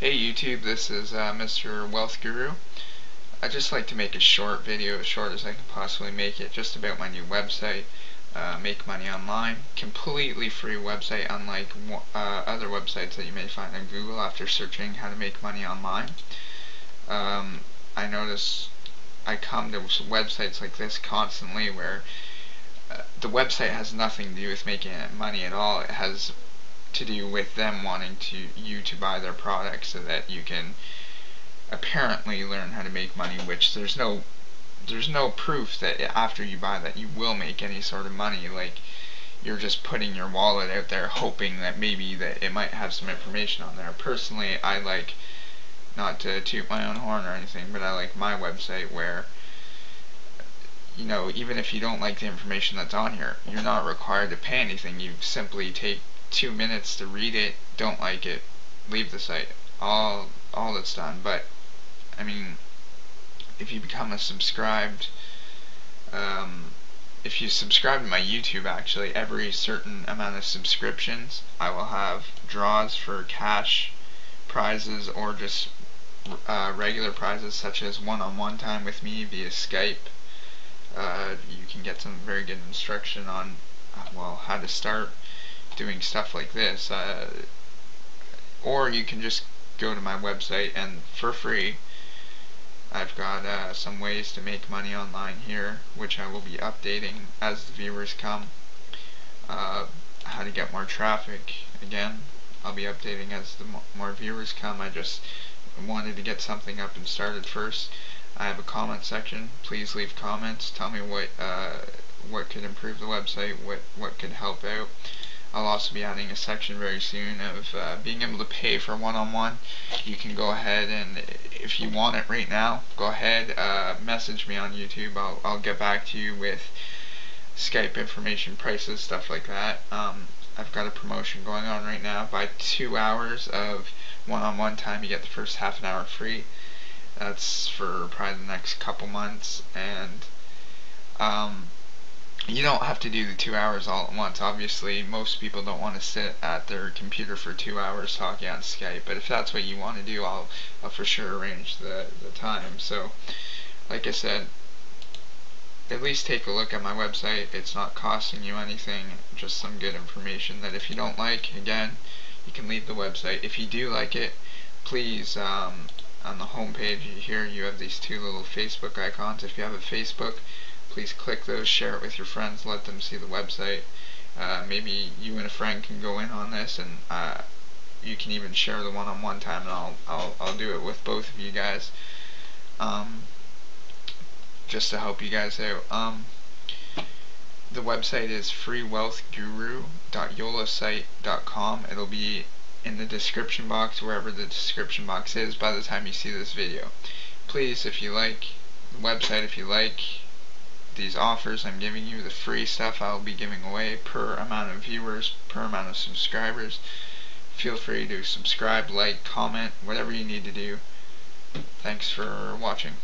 Hey YouTube, this is uh, Mr. Wealth Guru. I'd just like to make a short video, as short as I can possibly make it, just about my new website, uh, Make Money Online. Completely free website, unlike uh, other websites that you may find on Google after searching how to make money online. Um, I notice I come to websites like this constantly where uh, the website has nothing to do with making money at all. It has to do with them wanting to you to buy their product so that you can apparently learn how to make money which there's no there's no proof that after you buy that you will make any sort of money. Like you're just putting your wallet out there hoping that maybe that it might have some information on there. Personally I like not to toot my own horn or anything but I like my website where you know even if you don't like the information that's on here you're not required to pay anything you simply take two minutes to read it, don't like it, leave the site. All all that's done. But I mean, if you become a subscribed, um, if you subscribe to my YouTube, actually, every certain amount of subscriptions, I will have draws for cash prizes or just uh, regular prizes such as one-on-one -on -one time with me via Skype. Uh, you can get some very good instruction on uh, well how to start doing stuff like this. Uh, or you can just go to my website and for free I've got uh, some ways to make money online here which I will be updating as the viewers come. Uh, how to get more traffic again I'll be updating as the more viewers come. I just wanted to get something up and started first. I have a comment section. Please leave comments. Tell me what uh, what could improve the website, what what could help out. I'll also be adding a section very soon of uh, being able to pay for one-on-one. -on -one. You can go ahead and if you want it right now, go ahead, uh, message me on YouTube. I'll, I'll get back to you with Skype information, prices, stuff like that. Um, I've got a promotion going on right now. Buy two hours of one-on-one -on -one time, you get the first half an hour free. That's for probably the next couple months. And um, you don't have to do the two hours all at once. Obviously, most people don't want to sit at their computer for two hours talking on Skype. But if that's what you want to do, I'll, I'll for sure arrange the, the time. So, like I said, at least take a look at my website. It's not costing you anything, just some good information that if you don't like, again, you can leave the website. If you do like it, please, um, on the home page here, you have these two little Facebook icons. If you have a Facebook, please click those, share it with your friends, let them see the website. Uh, maybe you and a friend can go in on this, and uh, you can even share the one-on-one -on -one time, and I'll I'll I'll do it with both of you guys, um, just to help you guys out. Um, the website is freewealthguru.yolasite.com. It'll be in the description box, wherever the description box is, by the time you see this video. Please, if you like the website, if you like these offers I'm giving you, the free stuff I'll be giving away per amount of viewers, per amount of subscribers. Feel free to subscribe, like, comment, whatever you need to do. Thanks for watching.